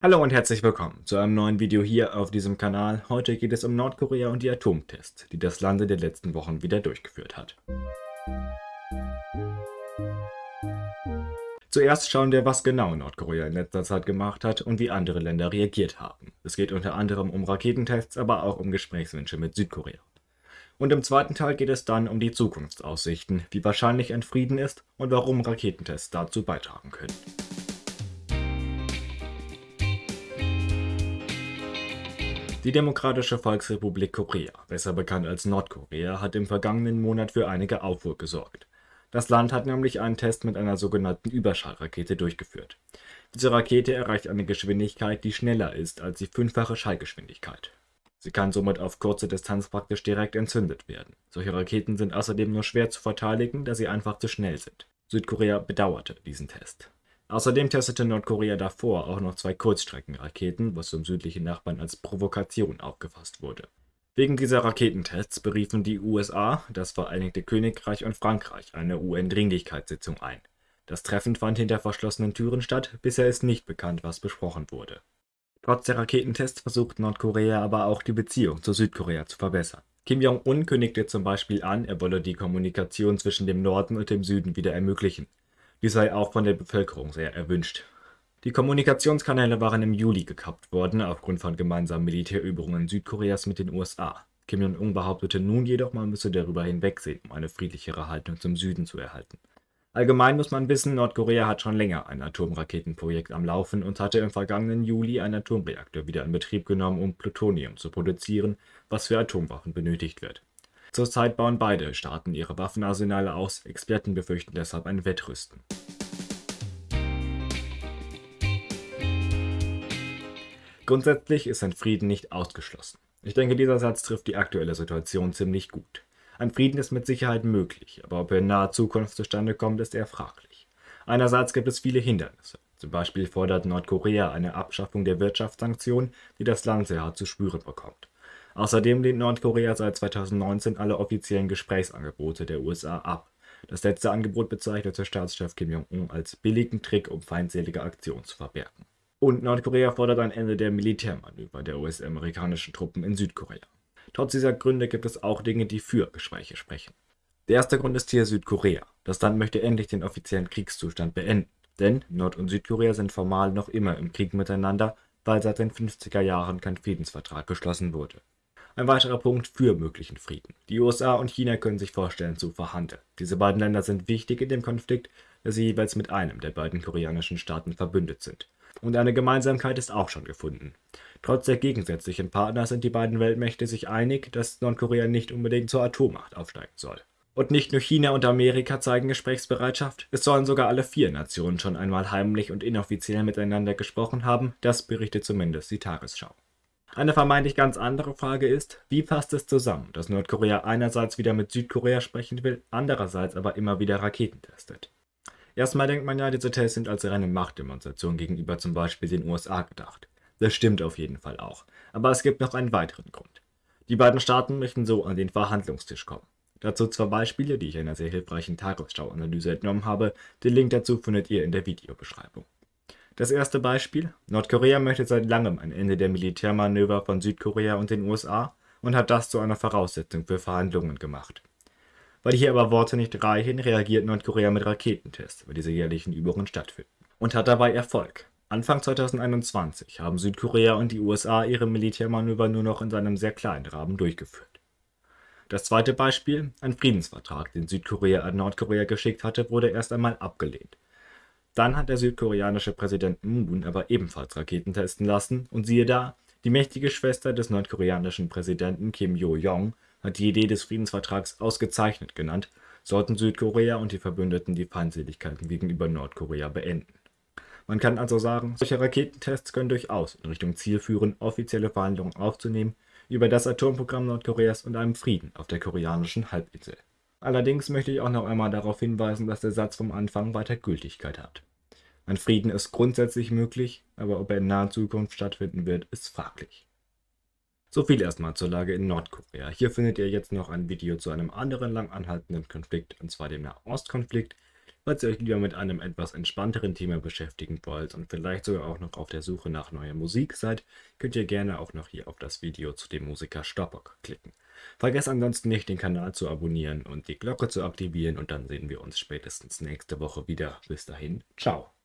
Hallo und herzlich willkommen zu einem neuen Video hier auf diesem Kanal. Heute geht es um Nordkorea und die Atomtests, die das Land in den letzten Wochen wieder durchgeführt hat. Zuerst schauen wir, was genau Nordkorea in letzter Zeit gemacht hat und wie andere Länder reagiert haben. Es geht unter anderem um Raketentests, aber auch um Gesprächswünsche mit Südkorea. Und im zweiten Teil geht es dann um die Zukunftsaussichten, wie wahrscheinlich ein Frieden ist und warum Raketentests dazu beitragen können. Die Demokratische Volksrepublik Korea, besser bekannt als Nordkorea, hat im vergangenen Monat für einige Aufruhr gesorgt. Das Land hat nämlich einen Test mit einer sogenannten Überschallrakete durchgeführt. Diese Rakete erreicht eine Geschwindigkeit, die schneller ist als die fünffache Schallgeschwindigkeit. Sie kann somit auf kurze Distanz praktisch direkt entzündet werden. Solche Raketen sind außerdem nur schwer zu verteidigen, da sie einfach zu schnell sind. Südkorea bedauerte diesen Test. Außerdem testete Nordkorea davor auch noch zwei Kurzstreckenraketen, was zum südlichen Nachbarn als Provokation aufgefasst wurde. Wegen dieser Raketentests beriefen die USA, das Vereinigte Königreich und Frankreich eine UN-Dringlichkeitssitzung ein. Das Treffen fand hinter verschlossenen Türen statt, bisher ist nicht bekannt, was besprochen wurde. Trotz der Raketentests versucht Nordkorea aber auch die Beziehung zu Südkorea zu verbessern. Kim Jong-un kündigte zum Beispiel an, er wolle die Kommunikation zwischen dem Norden und dem Süden wieder ermöglichen. Dies sei auch von der Bevölkerung sehr erwünscht. Die Kommunikationskanäle waren im Juli gekappt worden, aufgrund von gemeinsamen Militärübungen Südkoreas mit den USA. Kim Jong-un behauptete nun jedoch, man müsse darüber hinwegsehen, um eine friedlichere Haltung zum Süden zu erhalten. Allgemein muss man wissen, Nordkorea hat schon länger ein Atomraketenprojekt am Laufen und hatte im vergangenen Juli einen Atomreaktor wieder in Betrieb genommen, um Plutonium zu produzieren, was für Atomwaffen benötigt wird. Zurzeit bauen beide Staaten ihre Waffenarsenale aus, Experten befürchten deshalb ein Wettrüsten. Grundsätzlich ist ein Frieden nicht ausgeschlossen. Ich denke, dieser Satz trifft die aktuelle Situation ziemlich gut. Ein Frieden ist mit Sicherheit möglich, aber ob er in naher Zukunft zustande kommt, ist eher fraglich. Einerseits gibt es viele Hindernisse. Zum Beispiel fordert Nordkorea eine Abschaffung der Wirtschaftssanktionen, die das Land sehr hart zu spüren bekommt. Außerdem lehnt Nordkorea seit 2019 alle offiziellen Gesprächsangebote der USA ab. Das letzte Angebot bezeichnete Staatschef Kim Jong-un als billigen Trick, um feindselige Aktionen zu verbergen. Und Nordkorea fordert ein Ende der Militärmanöver der US-amerikanischen Truppen in Südkorea. Trotz dieser Gründe gibt es auch Dinge, die für Gespräche sprechen. Der erste Grund ist hier Südkorea. Das Land möchte endlich den offiziellen Kriegszustand beenden. Denn Nord- und Südkorea sind formal noch immer im Krieg miteinander, weil seit den 50er Jahren kein Friedensvertrag geschlossen wurde. Ein weiterer Punkt für möglichen Frieden. Die USA und China können sich vorstellen zu verhandeln. Diese beiden Länder sind wichtig in dem Konflikt, da sie jeweils mit einem der beiden koreanischen Staaten verbündet sind. Und eine Gemeinsamkeit ist auch schon gefunden. Trotz der gegensätzlichen Partner sind die beiden Weltmächte sich einig, dass Nordkorea nicht unbedingt zur Atommacht aufsteigen soll. Und nicht nur China und Amerika zeigen Gesprächsbereitschaft, es sollen sogar alle vier Nationen schon einmal heimlich und inoffiziell miteinander gesprochen haben, das berichtet zumindest die Tagesschau. Eine vermeintlich ganz andere Frage ist, wie passt es zusammen, dass Nordkorea einerseits wieder mit Südkorea sprechen will, andererseits aber immer wieder Raketen testet? Erstmal denkt man ja, diese Tests sind als reine Machtdemonstration gegenüber zum Beispiel den USA gedacht. Das stimmt auf jeden Fall auch. Aber es gibt noch einen weiteren Grund. Die beiden Staaten möchten so an den Verhandlungstisch kommen. Dazu zwei Beispiele, die ich in einer sehr hilfreichen Tagesschau-Analyse entnommen habe. Den Link dazu findet ihr in der Videobeschreibung. Das erste Beispiel. Nordkorea möchte seit langem ein Ende der Militärmanöver von Südkorea und den USA und hat das zu einer Voraussetzung für Verhandlungen gemacht. Weil hier aber Worte nicht reichen, reagiert Nordkorea mit Raketentests, weil diese jährlichen Übungen stattfinden. Und hat dabei Erfolg. Anfang 2021 haben Südkorea und die USA ihre Militärmanöver nur noch in seinem sehr kleinen Rahmen durchgeführt. Das zweite Beispiel, ein Friedensvertrag, den Südkorea an Nordkorea geschickt hatte, wurde erst einmal abgelehnt. Dann hat der südkoreanische Präsident Moon aber ebenfalls Raketen testen lassen und siehe da, die mächtige Schwester des nordkoreanischen Präsidenten Kim Yo-jong hat die Idee des Friedensvertrags ausgezeichnet genannt, sollten Südkorea und die Verbündeten die Feindseligkeiten gegenüber Nordkorea beenden. Man kann also sagen, solche Raketentests können durchaus in Richtung Ziel führen, offizielle Verhandlungen aufzunehmen über das Atomprogramm Nordkoreas und einem Frieden auf der koreanischen Halbinsel. Allerdings möchte ich auch noch einmal darauf hinweisen, dass der Satz vom Anfang weiter Gültigkeit hat. Ein Frieden ist grundsätzlich möglich, aber ob er in naher Zukunft stattfinden wird, ist fraglich. So viel erstmal zur Lage in Nordkorea. Hier findet ihr jetzt noch ein Video zu einem anderen lang anhaltenden Konflikt, und zwar dem Nahostkonflikt, Falls ihr euch lieber mit einem etwas entspannteren Thema beschäftigen wollt und vielleicht sogar auch noch auf der Suche nach neuer Musik seid, könnt ihr gerne auch noch hier auf das Video zu dem Musiker Stoppock klicken. Vergesst ansonsten nicht, den Kanal zu abonnieren und die Glocke zu aktivieren und dann sehen wir uns spätestens nächste Woche wieder. Bis dahin, ciao.